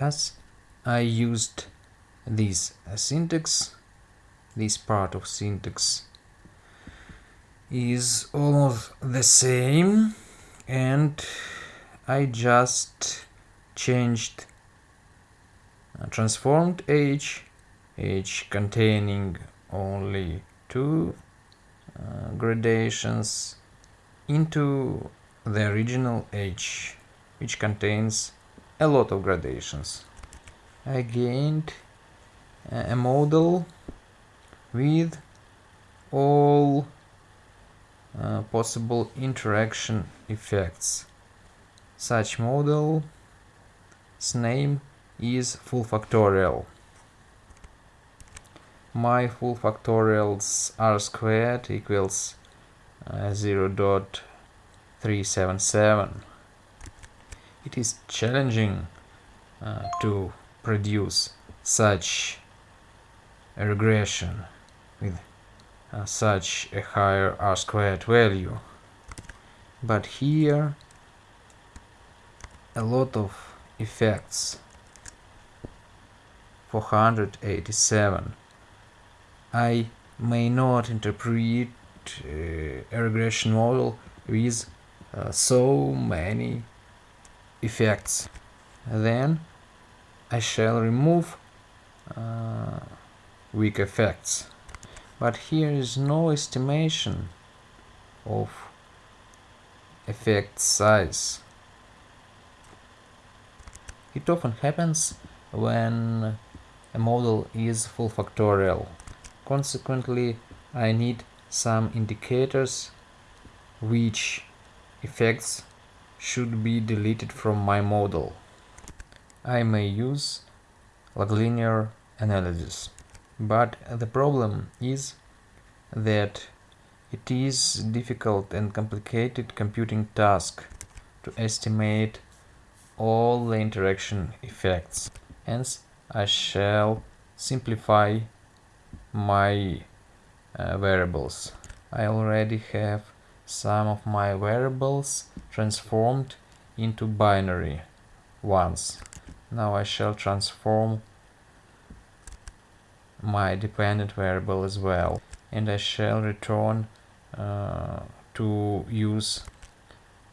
Thus I used this syntax, this part of syntax is almost the same and I just changed uh, transformed h, h containing only two uh, gradations into the original h which contains a lot of gradations. I gained a model with all uh, possible interaction effects. Such model's name is full factorial. My full factorials r squared equals uh, 0 0.377. It is challenging uh, to produce such a regression with uh, such a higher r squared value. But here a lot of effects 487 I may not interpret uh, a regression model with uh, so many effects then I shall remove uh, weak effects but here is no estimation of effect size. It often happens when a model is full factorial. Consequently, I need some indicators which effects should be deleted from my model. I may use log linear analysis. But the problem is that it is difficult and complicated computing task to estimate all the interaction effects. Hence, I shall simplify my uh, variables. I already have some of my variables transformed into binary ones. Now I shall transform my dependent variable as well and I shall return uh, to use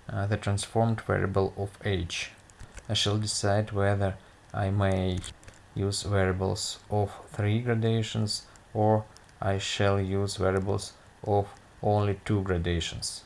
uh, the transformed variable of h. I shall decide whether I may use variables of three gradations or I shall use variables of only two gradations.